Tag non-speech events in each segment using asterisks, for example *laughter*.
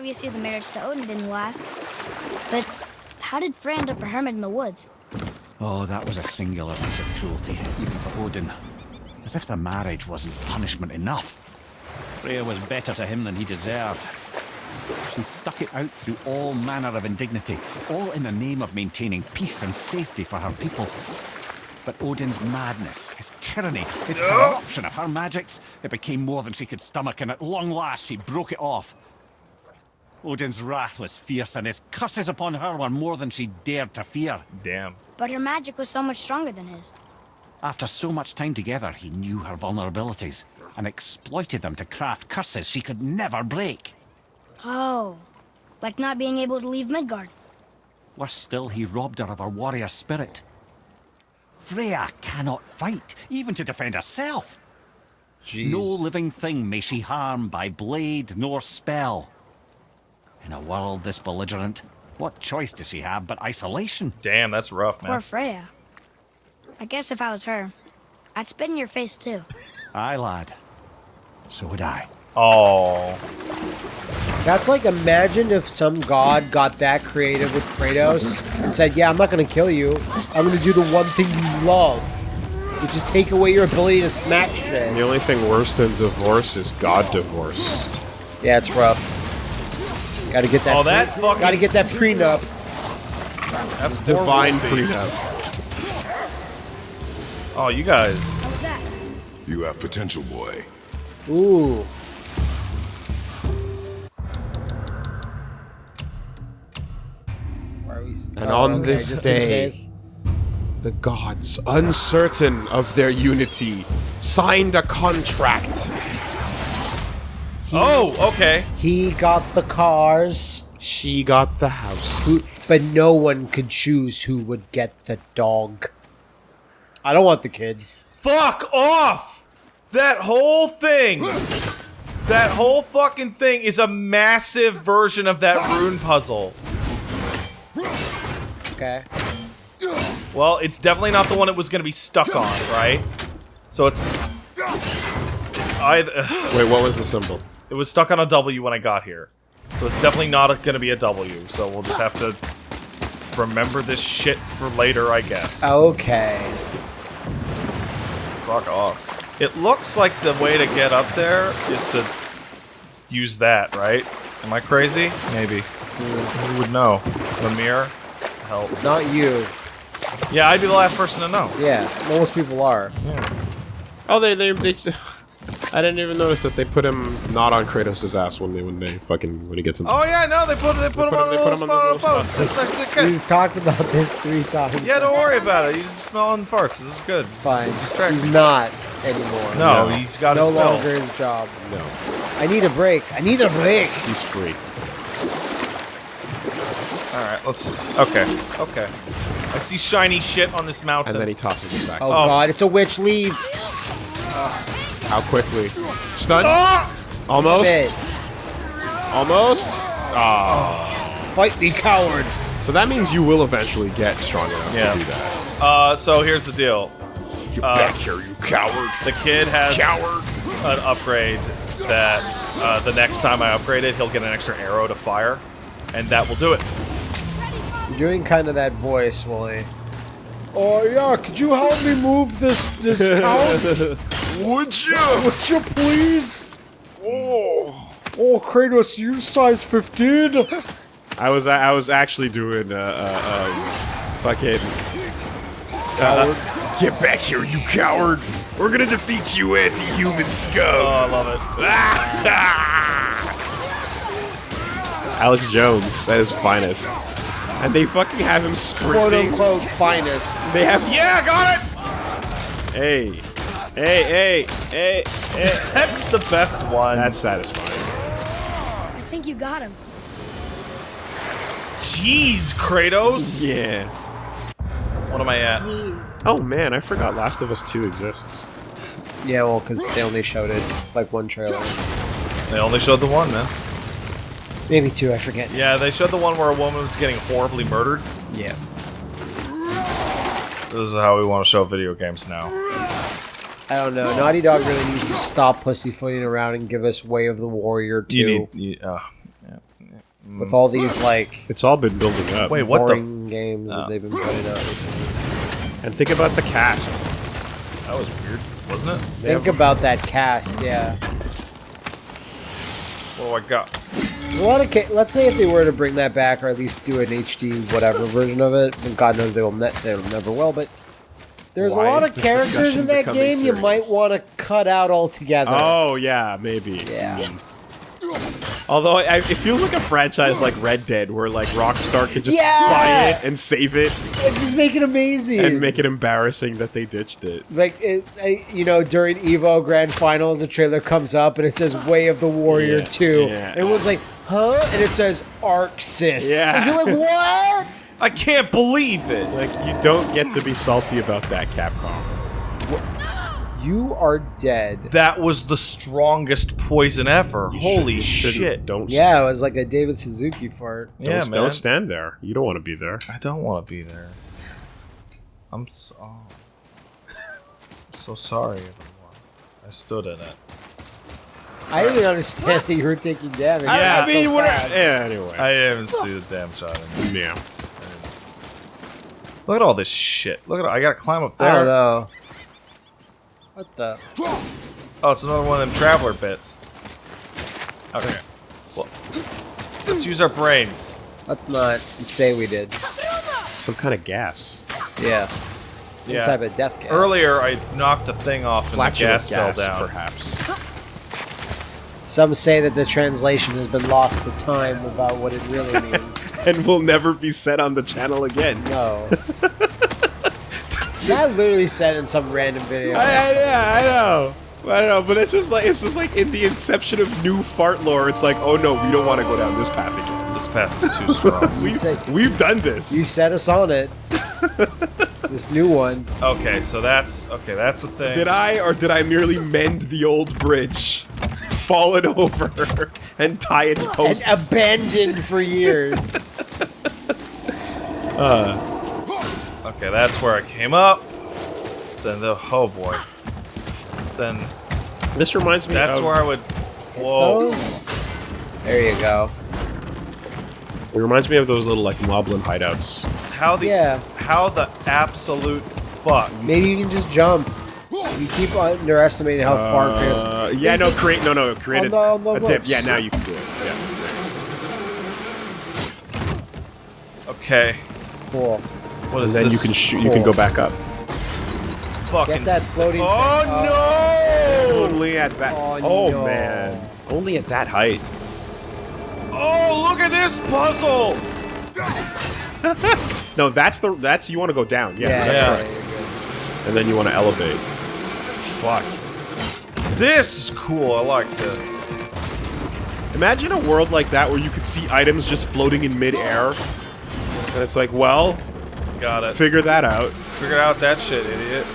Obviously, the marriage to Odin didn't last. But how did Freya end up a hermit in the woods? Oh, that was a singular piece of cruelty, even for Odin. As if the marriage wasn't punishment enough. Freya was better to him than he deserved. She stuck it out through all manner of indignity, all in the name of maintaining peace and safety for her people. But Odin's madness, his tyranny, his corruption of her magics, it became more than she could stomach, and at long last she broke it off. Odin's wrath was fierce, and his curses upon her were more than she dared to fear. Damn. But her magic was so much stronger than his. After so much time together, he knew her vulnerabilities and exploited them to craft curses she could never break. Oh, like not being able to leave Midgard. Worse still, he robbed her of her warrior spirit. Freya cannot fight, even to defend herself. Jeez. No living thing may she harm by blade nor spell. In a world this belligerent, what choice does she have but isolation? Damn, that's rough, man. Poor Freya. I guess if I was her, I'd spit in your face too. *laughs* Aye, lad. So would I. Oh. That's like imagine if some god got that creative with Kratos and said, "Yeah, I'm not gonna kill you. I'm gonna do the one thing you love, which is take away your ability to smack shit." The only thing worse than divorce is God divorce. Yeah, it's rough. Gotta get that. Oh, that fucking- Gotta get that prenup. That's Divine horrible. prenup. Oh, you guys. What was that? You have potential, boy. Ooh. Why are And oh, on okay, this day- The gods, uncertain of their unity, signed a contract. Oh, okay. he got the cars, She got the house. who, but no one could choose who would get the dog. I don't want the kids. Fuck off! That whole thing. That whole fucking thing is a massive version of that rune puzzle. Okay. Well, it's definitely not the one it was going to be stuck on, right? So it's it's either Wait, what was the symbol? It was stuck on a W when I got here. So it's definitely not going to be a W. So we'll just have to remember this shit for later, I guess. Okay. Fuck off. It looks like the way to get up there is to use that, right? Am I crazy? Maybe. Who would know? Mimir? Help. Not you. Yeah, I'd be the last person to know. Yeah, most people are. Yeah. Oh, they, they, they. I didn't even notice that they put him not on Kratos' ass when they, when they fucking, when he gets in. Oh yeah, no, they put they put him put on him- a they little put him on the on a little spot. post. It's next to the. We've talked about this three times. Yeah, don't worry about it. He's smelling farts. This is good. Fine. Distract He's me. not anymore. No, No. he's got no his fill. longer his job. No, I need a break. I need a break. he's free. All right, let's. Okay, okay. I see shiny shit on this mountain. And then he tosses it back. Oh, Oh. god, it's a witch. Leave. How quickly? Stun? Ah! Almost? Bit. Almost? Fight me, coward. So that means you will eventually get strong enough Yeah. to do that. Uh, so here's the deal. Get Uh, back here, you coward! The kid has Coward! an upgrade that uh, the next time I upgrade it, he'll get an extra arrow to fire, and that will do it. You're doing kind of that voice, Wooly. Oh yeah, could you help me move this this *laughs* couch? Would you? Would you please? Oh, oh, Kratos, you size 15. I was I was actually doing uh, uh um fucking Get back here, you coward! We're gonna defeat you, anti-human scum. Oh! I love it. *laughs* Alex Jones at his finest. And they fucking have him sprinting. Quote unquote finest. They have Yeah, got it. Hey. Hey, hey, hey, hey. *laughs* That's the best one. That's satisfying. I think you got him. jeez, Kratos. Yeah. What am I at? Oh man, I forgot Last of Us 2 exists. Yeah, well, because they only showed it like one trailer. They only showed the one, man. Maybe two, I forget. Yeah, they showed the one where a woman was getting horribly murdered. Yeah. This is how we want to show video games now. I don't know. Naughty Dog really needs to stop pussyfooting around and give us Way of the Warrior 2. You need. You, uh, yeah, yeah. with all these like It's all been building up. Wait, what the? boring games Oh. that they've been putting out recently. And think about the cast. That was weird, wasn't it? Think about that cast, yeah. I got? A lot of ca- let's say if they were to bring that back or at least do an HD whatever version of it, and God knows they will ne- they never will, but there's Why a lot of characters in that game you might want to cut out altogether. Oh yeah, maybe. Yeah. Hmm. Although I, it feels like a franchise like Red Dead, where like Rockstar could just Yeah! buy it and save it And just make it amazing. and make it embarrassing that they ditched it. like it, I- you know during Evo Grand Finals, the trailer comes up and it says "Way of the Warrior Yeah, 2. yeah. Everyone's like, "Huh?" And it says "Aksys." Yeah. And you're like, "What?" *laughs* I can't believe it. Like you don't get to be salty about that, Capcom. You are dead. That was the strongest poison ever. You Holy shouldn't- shit! Don't Yeah, it was like a David Suzuki fart. don't, yeah, man. don't stand there. You don't want to be there. I don't want to be there. I'm so. Oh. I'm so sorry, everyone. I stood in it. I didn't understand that you were taking damage. Yeah. I mean, so what? fast. Yeah. Anyway. I haven't seen the damn shot. In it. yeah. Look at all this shit. Look at I gotta climb up I don't there. know. What the? Oh, it's another one of them traveler bits. Okay. Well, let's use our brains. Let's not say we did. Some kind of gas. Yeah. Some Yeah. type of death gas. Earlier, I knocked a thing off and the Flatulent gas, fell down. perhaps. Some say that the translation has been lost to time about what it really *laughs* means. and will never be said on the channel again. No. *laughs* that literally said in some random video. I, I, yeah, I know. I know, but it's just like it's just like in the inception of new fart lore. It's like, oh no, we don't want to go down this path again. This path is too strong. *laughs* We've, said- we've done this. You set us on it. *laughs* this new one. okay, so that's okay. That's the thing. Did I or did I merely mend the old bridge, fall it over, *laughs* and tie its posts? And posts? abandoned for years. Uh, Okay, that's where I came up. Then the oh boy. Then this reminds me. that's of, where I would. Whoa. There you go. It reminds me of those little like moblin hideouts. How the Yeah. how the absolute fuck. Maybe you can just jump. You keep underestimating how far Kratos. Uh, yeah, no, create no, no, create On the- on the a, a dip. Yeah, now you can do it. Yeah. Okay. Cool. What And is then you can shoot. You can go back up. fucking Get that floating Oh thing no! Only at that. Oh, Oh, no. man. Only at that height. Oh look at this puzzle! *laughs* No, that's the that's you want to go down. Yeah, Yeah, that's yeah. right. right, you're good. And then you want to elevate. Fuck. This is cool. I like this. Imagine a world like that where you could see items just floating in midair. And it's like, well, Got it. figure that out. Figure out that shit, idiot.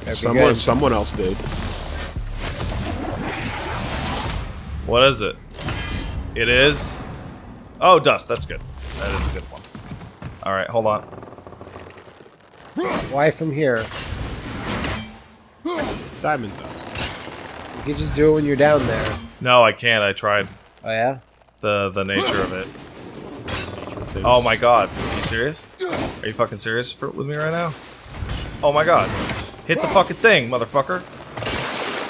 That'd Someone, someone else did. What is it? It is. Oh, dust. That's good. That is a good one. All right, hold on. Why from here? Diamond dust. You can just do it when you're down there. No, I can't. I tried Oh yeah? the the nature of it. Things. Oh my god. Are you serious? Are you fucking serious for, with me right now? Oh my god. Hit the fucking thing, motherfucker.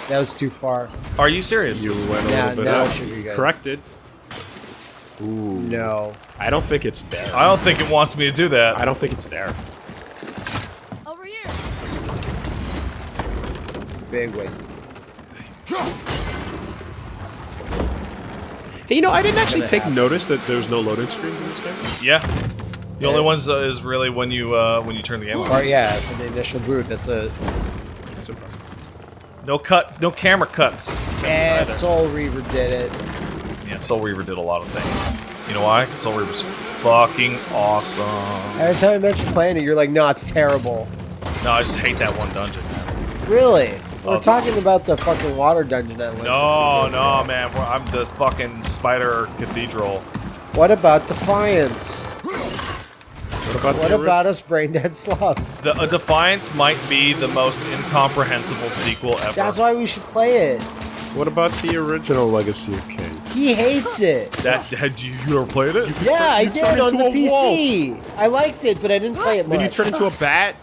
That was too far. Are you serious? You went a Yeah, little bit now up. it should be good. Corrected. Ooh. No. I don't think it's there. I don't think it wants me to do that. I don't think it's there. Over here. Big waste. Hey, you know, I didn't actually take happen. notice that there's no loading screens in this game. Yeah. The only ones uh, is really when you uh, when you turn the game on. Or yeah, for the initial boot, that's a That's impressive. No cut, no camera cuts. Either. Soul Reaver did it. Yeah, Soul Reaver did a lot of things. You know why? Soul Reaver's fucking awesome. Every time I mention playing it, you're like, no, it's terrible. No, I just hate that one dungeon. Really? We're talking about the fucking water dungeon I went No, to. no, man. we're- I'm the fucking Spider Cathedral. What about Defiance? What about What about us brain dead slobs? The uh, Defiance might be the most incomprehensible sequel ever. That's why we should play it. What about the original Legacy of Kain? He hates it. *laughs* That had you, you ever played it? Yeah, I turn did on the into a PC. I liked it, but I didn't play it much. Then you turn into a bat,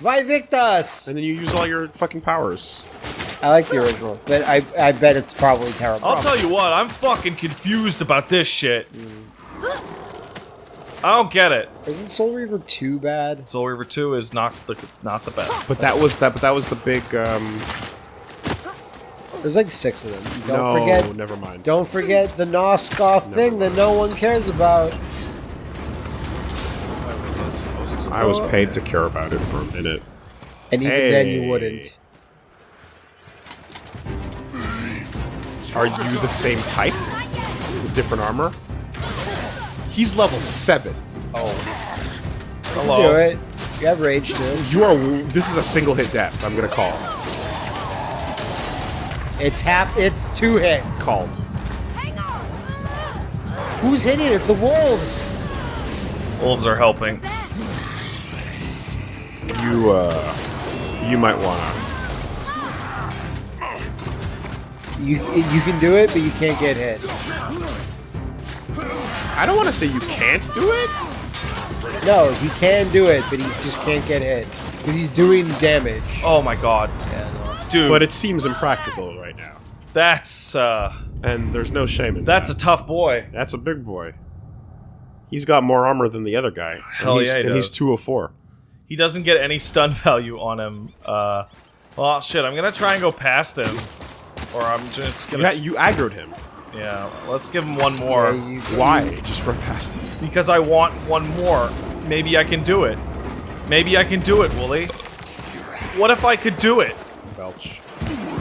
Vivictus! and then you use all your fucking powers. I like the original, but I I bet it's probably terrible. I'll tell you what, I'm fucking confused about this shit. I don't get it. Isn't Soul Reaver too bad? Soul Reaver 2 is not the not the best. But that was that. But that was the big. um There's like six of them. Don't No, forget. never mind. Don't forget the Nosgoth thing that no one cares about. I was paid to care about it for a minute. And even then, you wouldn't. Are you the same type with different armor? He's level seven. Oh, Hello. do it. You have rage too. You are. This is a single hit death. I'm gonna call. It's half. It's two hits. Called. Who's hitting it? The wolves. Wolves are helping. You uh. You might wanna. You you can do it, but you can't get hit. I don't want to say you can't do it. No, he can do it, but he just can't get hit because he's doing damage. Oh my god. Dude, But it seems impractical right now. that's uh And there's no shame in that's a tough boy. That's a big boy. He's got more armor than the other guy. Hell and he's, yeah, he and he's does. 204. He doesn't get any stun *laughs* value on him. Uh well shit, I'm gonna try and go past him. Or I'm just gonna ha- you aggroed him. Yeah, let's give him one more. Yeah, Why? Just run past him. Because I want one more. Maybe I can do it. Maybe I can do it, Wooly. What if I could do it? Belch.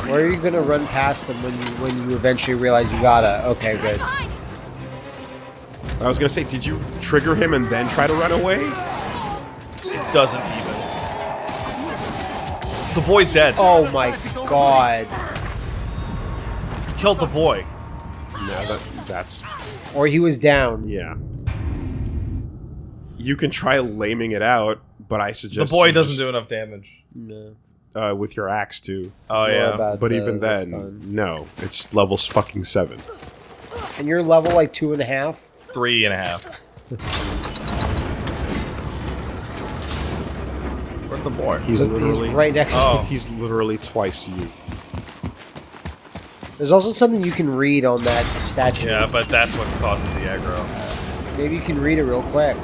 Where are you gonna run past him when you when you eventually realize you gotta? Okay, good. I was gonna say, did you trigger him and then try to run away? It doesn't even. The boy's dead. Oh my god. Killed the boy. Yeah, that, that's Or he was down. yeah. You can try laming it out, but I suggest... The boy doesn't just, do enough damage. No. uh, with your axe too. Oh More yeah. about But the- even then, stun. no, it's levels fucking seven. And you're level like two and a half. Three and a half. The boy? He's He's literally right next Oh. you. he's literally twice you. There's also something you can read on that statue. Yeah, but that's what causes the aggro. Maybe you can read it real quick.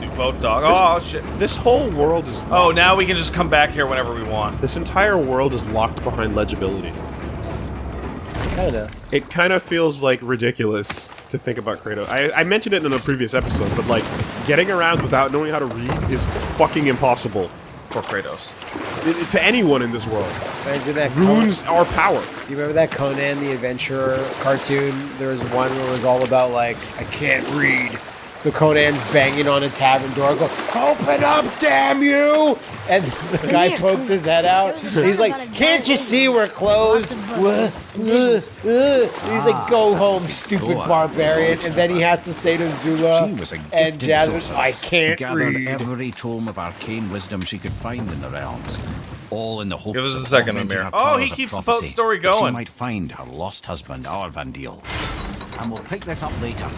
Do boat dog. Oh shit. This whole world is Oh, now we can just come back here whenever we want. This entire world is locked behind legibility. Kinda. It kind of feels like ridiculous to think about Kratos. I, I mentioned it in a previous episode, but like getting around without knowing how to read is fucking impossible For Kratos. I- to anyone in this world. Imagine that Conan- Runes our power. Do you remember that Conan the Adventurer cartoon? There was one where it was all about like, I can't read. So Conan's banging on a tavern door, go, open up, damn you! And the guy pokes his head out. He's like, can't you see we're closed? Wha- uh, uh." And He's like, go home, stupid barbarian. And then he has to say to Zula She was a and gifted Jasmine, I who can't gathered read. every tome of arcane wisdom she could find in the realms, all in the hopes Give us a of second, augmenting Amir. her Oh, he keeps the boat story going. She might find her lost husband, Aurvandil. And we'll pick this up later.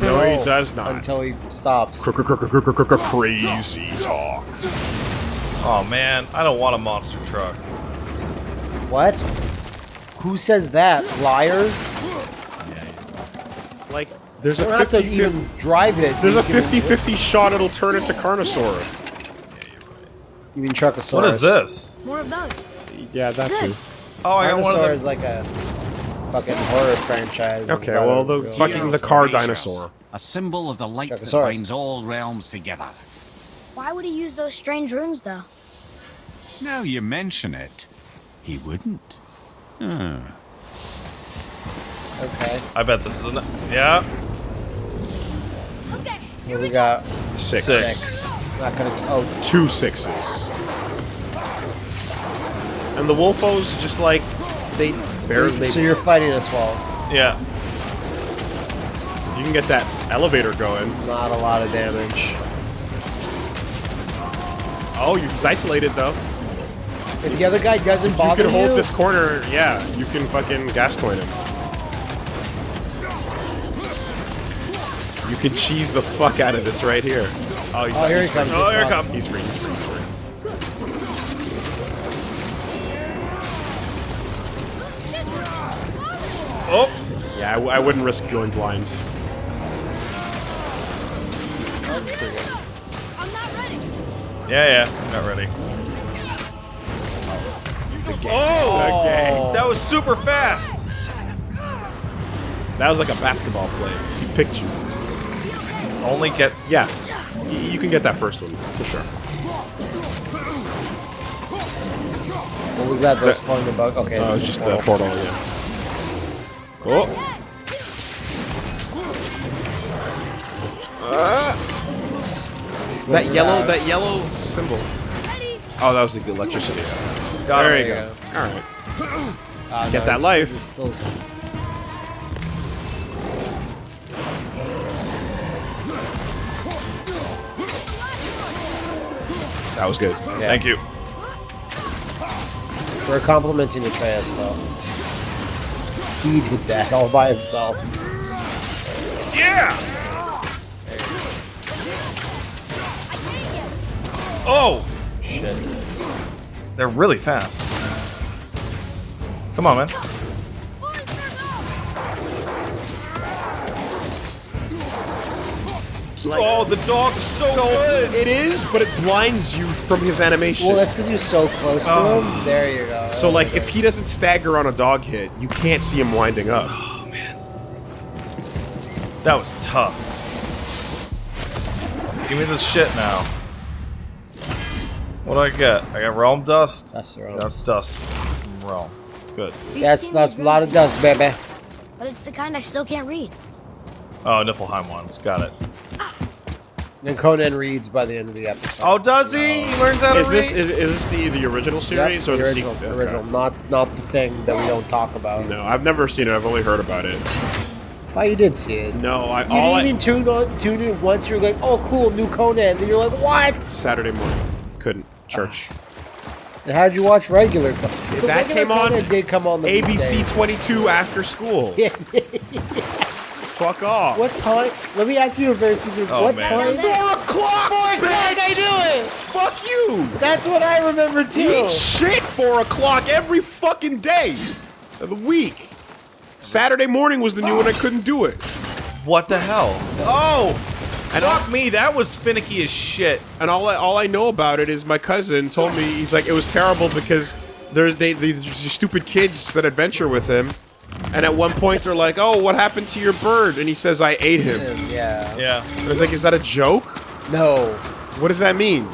No, he does not. Until he stops. Crazy talk. Oh man, I don't want a monster truck. What? Who says that? Liars? Like, there's You a don't have to 50 even drive it. There's You a can- 50-50 shot it'll turn into Carnosaur. You mean Truckosaurus? What is this? More of those. Yeah, that's Good. it. Oh, I got one Dinosaur of is them. like a fucking horror franchise. Okay, well, the real- fucking the car dinosaur. A symbol of the light that binds all realms together. Why would he use those strange runes, though? Now you mention it, he wouldn't. Hmm. Okay. I bet this is an. Yeah. Okay. Here we got Six. Six. not gonna. Oh, Two sixes. And the Wolfos just like they barely. so you're fighting a twelve. Yeah. you can get that elevator going. Not a lot of damage. Oh, he's isolated though. If the other guy doesn't You bother can hold you, this corner, yeah. You can fucking gas coin him. You can cheese the fuck out of this right here. Oh, he's Oh, oh here he he's free. comes. Oh, here it He's comes. He's free. He's free. Yeah, I, w- I wouldn't risk going blind. I'm not ready. yeah, yeah. Not ready. Oh, Okay. that was super fast. That was like a basketball play. He picked you. Only get. Yeah. Y- You can get that first one, for sure. what was that? Those that- falling the bug? Okay. Oh, this it's just the portal. portal, yeah. That yellow, that yellow symbol. Oh, that was the electricity. Got there him. you go. All right. Ah, Get no, that it's- life. it's still That was good. Thank you. We're complimenting Atreus though. He did that all by himself. Yeah. Oh, Shit. they're really fast. Come on, man. Oh, the dog's so, good. It is, but it blinds you from his animation. Well, that's because you're so close to Oh. him. Um, there you go. so, like, if he doesn't stagger on a dog hit, you can't see him winding up. Oh, man. That was tough. Give me this shit now. What do I get? I got realm dust. That's the realm. got dust from realm. Good. That's that's a lot of dust, baby. But it's the kind I still can't read. Oh, Niflheim ones. Got it. And Conan reads by the end of the episode. Oh, does he? He learns how to Is this read. is, is this the the original Yep, series or the the original? sequel? the original, not not the thing that we don't talk about. No, I've never seen it. I've only heard about it. Oh, you did see it. No, I You all didn't I, even tune on tune in once. You're like, oh, cool, new Conan. And you're like, what? Saturday morning couldn't church. How did you watch regular? Co- The that regular came on Conan did come on the ABC weekday. 22 after school. *laughs* Fuck off. What time? Let me ask you a very specific. Oh, what man. time? Four o'clock. Four o'clock. I knew it. Fuck you. That's what I remember too. Eat shit four o'clock every fucking day of the week. Saturday morning was the new one. I couldn't do it. What the hell? Oh! And Fuck me, that was finicky as shit. And all I, all I know about it is my cousin told me he's like it was terrible because there's they these stupid kids that adventure with him, and at one point they're like, "Oh, what happened to your bird?" And he says, "I ate him." Yeah. Yeah. And I was like, "Is that a joke? No. What does that mean?"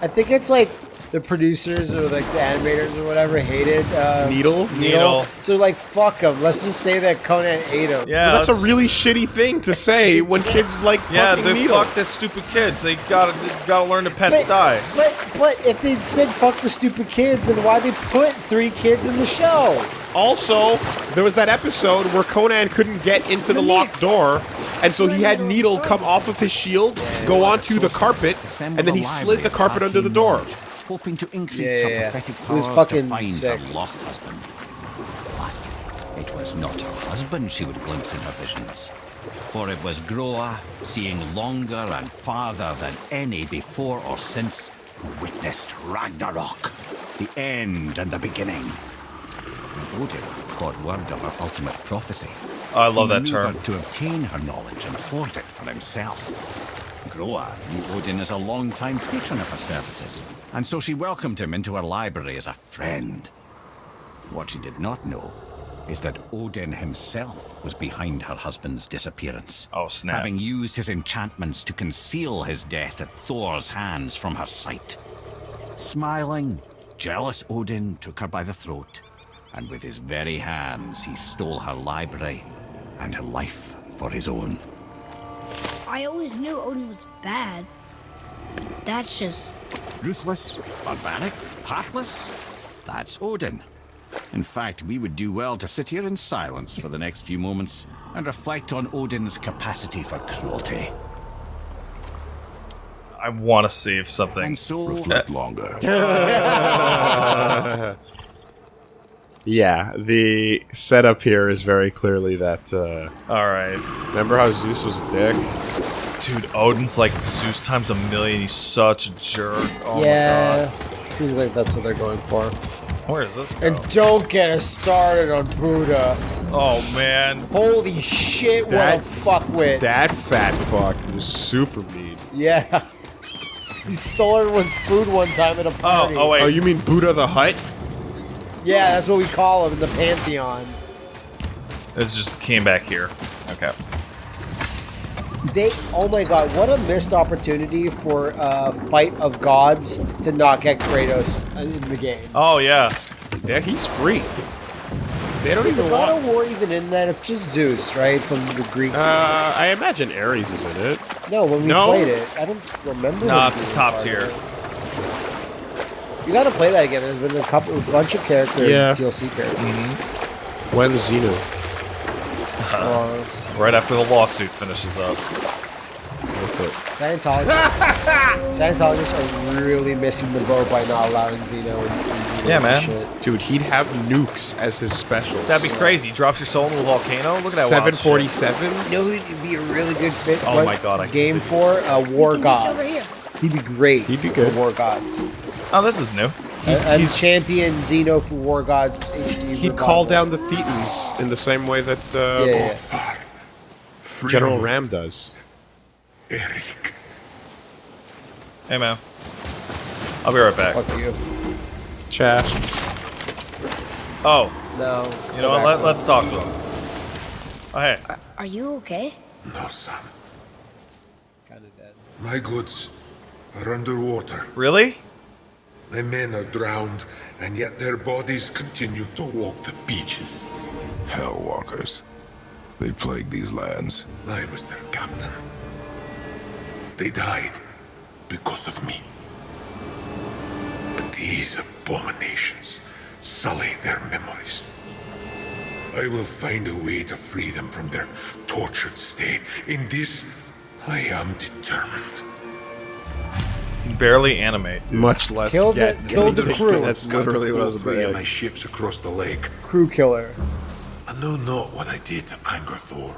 I think it's like the producers or like the animators or whatever hated uh, Needle? Needle. So like, fuck them. Let's just say that Conan ate him. Yeah. Well, that's a really shitty thing to say when kids like Yeah, fucking they needle. fuck that stupid kids. They gotta they gotta learn to pets But, die. but but if they said fuck the stupid kids, then why they put three kids in the show? Also, there was that episode where Conan couldn't get into the locked door, and so he had Needle come off of his shield, go onto the carpet, and then he slid the carpet under the door. Hoping to increase Yeah, yeah, her yeah. prophetic It was powers fucking to find sick. her lost husband. But it was not her husband she would glimpse in her visions, for it was Groa, seeing longer and farther than any before or since, who witnessed Ragnarok, the end and the beginning. And Odin caught word of her ultimate prophecy. I love that term. To obtain her knowledge and hoard it for himself. Groa knew Odin as a long-time patron of her services, and so she welcomed him into her library as a friend. What she did not know is that Odin himself was behind her husband's disappearance. Oh, snap. Having used his enchantments to conceal his death at Thor's hands from her sight. Smiling, jealous Odin took her by the throat, and with his very hands he stole her library and her life for his own. I always knew Odin was bad. That's just. Ruthless, barbaric, heartless? That's Odin. In fact, we would do well to sit here in silence for the next few moments and reflect on Odin's capacity for cruelty. I want to see if something. And so, Reflect longer. *laughs* *laughs* Yeah, the setup here is very clearly that. Uh, All right, remember how Zeus was a dick? dude. Odin's like Zeus times a million. He's such a jerk. Oh yeah, seems like that's what they're going for. my god. Where does this go? And don't get us started on Buddha. oh man. Holy shit, what That- a fuckwit. That fat fuck was super mean. yeah. *laughs* He stole everyone's food one time at a party. Oh, oh wait. Oh, you mean Buddha the Hut? Yeah, that's what we call in the Pantheon. This just came back here. Okay. They, oh my god, what a missed opportunity for a fight of gods to not get Kratos in the game. Oh yeah. Yeah, he's free. They don't Is even God want. of War even in that? It's just Zeus, right? From the Greek. Uh, I imagine Ares is in it. no, when we no. played it, I don't remember. No, it's the top tier. it. You gotta play that again. There's been a couple, a bunch of characters, Yeah. DLC characters. Mm-hmm. When's Xenu? Oh, it's- Right after the lawsuit finishes up. Scientologists, *laughs* Scientologists are really missing the boat by not allowing Xenu and, and Xenu Yeah, man. Shit. Dude, he'd have nukes as his special. That'd be crazy. Drops your soul into a volcano. Look at that. wild shit. 747s? You know who'd be a really good fit? Oh my God, I game can't for uh, War Reach Gods. He'd be great. He'd be for good. War Gods. Oh, this is new. and he's- champion Xenu for War Gods HD. He'd call down the Thetans in the same way that uh, Yeah, yeah. General Ram does. Eric. Hey man. I'll be right back. Fuck you. Chests. Oh, No. you know what? Let, let's talk to him. Oh hey. Are you okay? No, son. Kind of dead. My goods are underwater. Really? My men are drowned, and yet their bodies continue to walk the beaches. Hellwalkers. They plague these lands. I was their captain. They died because of me. But these abominations sully their memories. I will find a way to free them from their tortured state. In this, I am determined. You can barely animate. dude. Much less. Kill the- get- kill the That's crew. That's literally what I all was three about of to my say. ships across the lake. Crew killer. I know not what I did to anger Thor.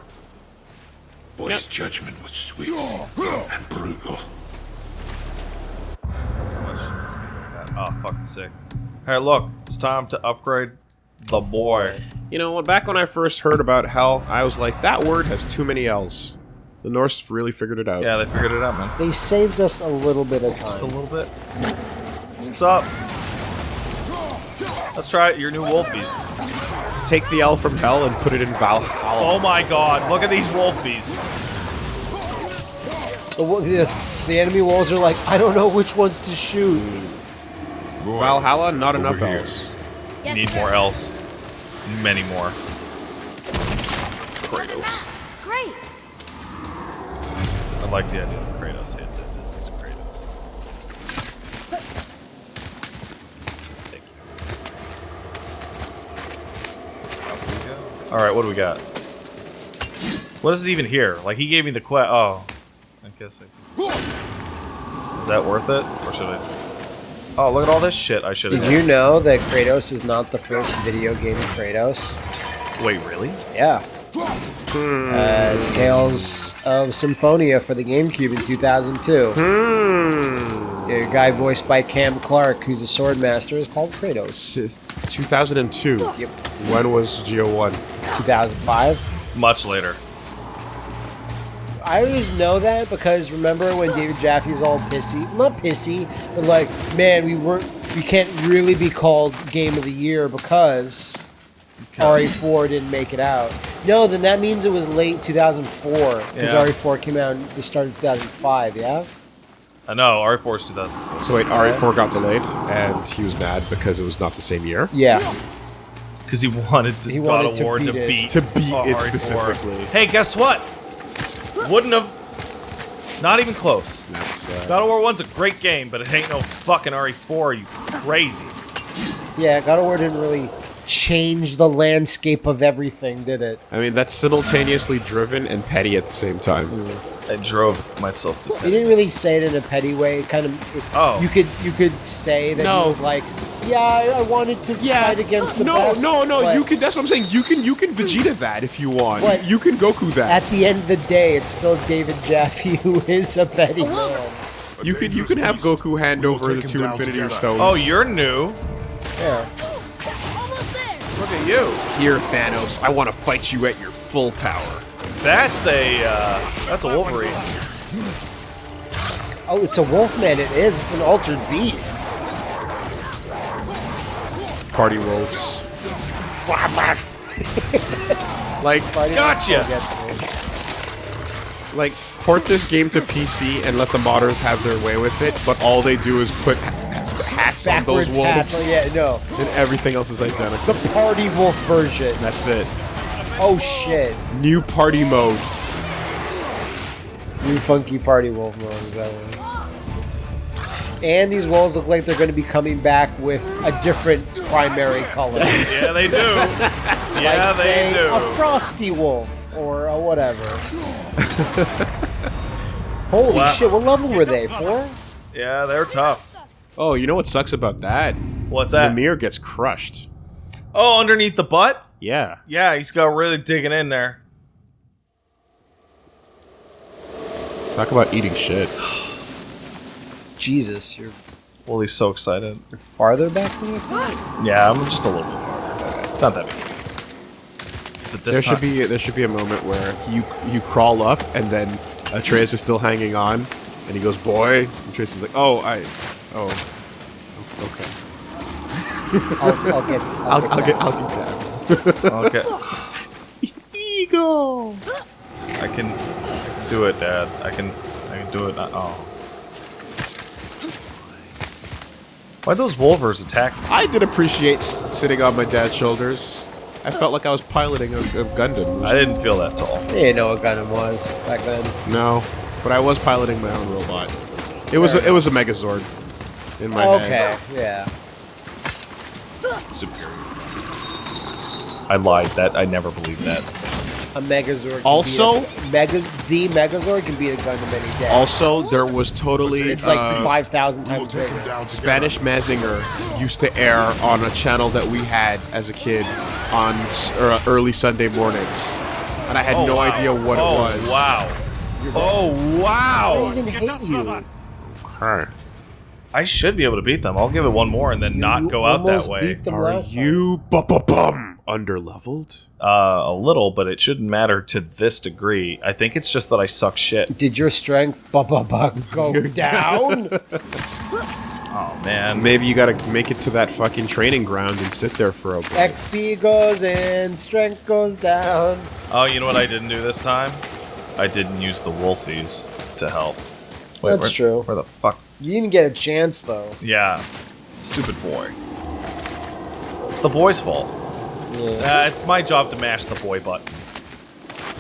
But his judgment was swift and brutal. Oh, oh, fucking sick. Hey, look, it's time to upgrade the boy. You know, what back when I first heard about hell, I was like, that word has too many L's. The Norse really figured it out. Yeah, they figured it out, man. They saved us a little bit of time. Just a little bit. What's up? Let's try it, your new wolfies. Take the L from hell and put it in Valhalla. Oh my god, look at these wolfies. The, the, the enemy walls are like, I don't know which ones to shoot. Valhalla, not enough here. L's. Yes, Need sir. more else. Many more. Kratos. Great. I like the idea of Kratos. It's it. This is Kratos. Thank you. All right, what do we got? What is even here? Like he gave me the quest. Oh, I guess I. Is that worth it, or should I? Oh, look at all this shit I should have. Did you know that Kratos is not the first video game Kratos? Wait, really? Yeah. Uh, Tales of Symphonia for the GameCube in 2002. Hmm. A guy voiced by Cam Clarke, who's a sword master, is called Kratos. S- 2002. Yep. When was Geo 1? 2005. Much later. I always know that because remember when David Jaffe's all pissy? Not pissy, but like, man, we weren't, we can't really be called Game of the Year because RE4 didn't make it out. No, then that means it was late 2004 because Yeah. RE4 came out at the start of 2005. Yeah. I know. RE4 is 2000. So wait, RE4 got delayed, and he was mad because it was not the same year? Yeah. Because he wanted to He God wanted of to War to beat it. beat To beat it RE4. specifically. Hey, guess what? Wouldn't have. Not even close. That's, uh, God of War 1's a great game, but it ain't no fucking RE4, you crazy. Yeah. God of War didn't really change the landscape of everything, did it? I mean, that's simultaneously driven and petty at the same time. Mm. I drove myself to He panic. didn't really say it in a petty way. It kind of. It, Oh. You could you could say that No. he was like, yeah, I, I wanted to Yeah. fight against the no, best. no, no. but You can. That's what I'm saying. You can. You can Vegeta that if you want. But- you can Goku that. At the end of the day, it's still David Jaffe *laughs* who is a petty man. you can. You can have Goku hand over the two Infinity together. Stones. Oh, you're new. Yeah. You. here, Thanos. I want to fight you at your full power. That's a uh, that's a Wolverine. Oh, it's a Wolfman. It is. It's an altered beast. Party wolves. *laughs* like, Fighting Gotcha! like port this game to PC and let the modders have their way with it. But all they do is put hats on Backwards those wolves, hats. Oh, yeah, no. and everything else is identical. The Party Wolf version. That's it. Oh shit. New party mode. New funky Party Wolf mode. Is that one? And these wolves look like they're going to be coming back with a different primary color. *laughs* Yeah, they do. *laughs* Yeah, they say, do. a frosty wolf or a whatever. *laughs* Holy Wow. shit! What level were they? Four? Yeah, they're tough. Oh, you know what sucks about that? What's that? Mimir gets crushed. Oh, underneath the butt? Yeah. Yeah, he's got really digging in there. Talk about eating shit. *sighs* Jesus, you're Well, he's so excited. you're farther back than you thought. Yeah, I'm just a little bit farther. Back. It's not that big. But this There should be there should be a moment where you you crawl up and then Atreus is still hanging on, and he goes, "Boy," and Atreus is like, "Oh, I, oh, okay, I'll, I'll get. I'll, *laughs* I'll, get I'll get that. I'll get that." okay. Ego. I can, I can do it, Dad. I can, I can do it. Uh, oh. Why those Wolvers attack? me? I did appreciate sitting on my dad's shoulders. I felt like I was piloting a, a Gundam. I didn't feel that tall. I didn't know what Gundam was back then. No, but I was piloting my own robot. It was a, it was a Megazord in my Okay, head. yeah. Superior. I lied. That I never believed that. A Megazord. can Also- be a, Mega, the Megazord can beat a Gundam any day. Also, there was totally it's like uh, five thousand We will times take bigger. down. Spanish Mazinger used to air on a channel that we had as a kid on s- er, early Sunday mornings, and I had Oh, no wow. idea what oh, it was. Wow. Oh wow. I even hate you. Okay. I should be able to beat them. I'll give it one more and then You not go out that almost way. beat them Are last you bu- bu- bum underleveled? Uh, a little, but it shouldn't matter to this degree. I think it's just that I suck shit. Did your strength bu- bu- bu- go *laughs* down? *laughs* Oh man. Maybe you gotta make it to that fucking training ground and sit there for a bit. XP goes in, strength goes down. Oh, you know what I didn't do this time? I didn't use the Wolfies to help. That's where, true. Where the fuck? You didn't get a chance though. Yeah. Stupid boy. It's the boy's fault. Uh, it's my job to mash the boy button.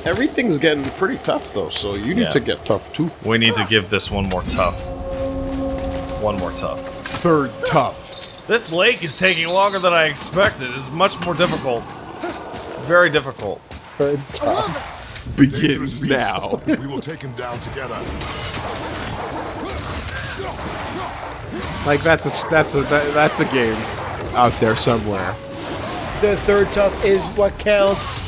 Everything's getting pretty tough though, so you need Yeah. to get tough too. We need to give this one more tough. One more tough. Third tough. This lake is taking longer than I expected. It's much more difficult. Very difficult. Third time. Begins now. We will take him down together. Like that's a that's a that, that's a game out there somewhere. The third tough is what counts.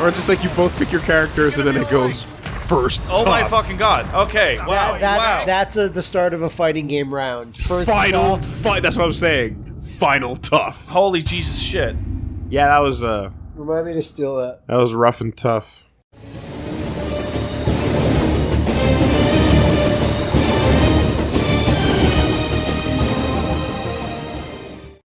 Or just like you both pick your characters and then it goes first. Oh my fucking god. Okay, wow, That- that's wow. that's a, the start of a fighting game round. First final tough, fight. That's what I'm saying. Final tough. Holy Jesus shit. Yeah, that was uh Remind me to steal that. that was rough and tough.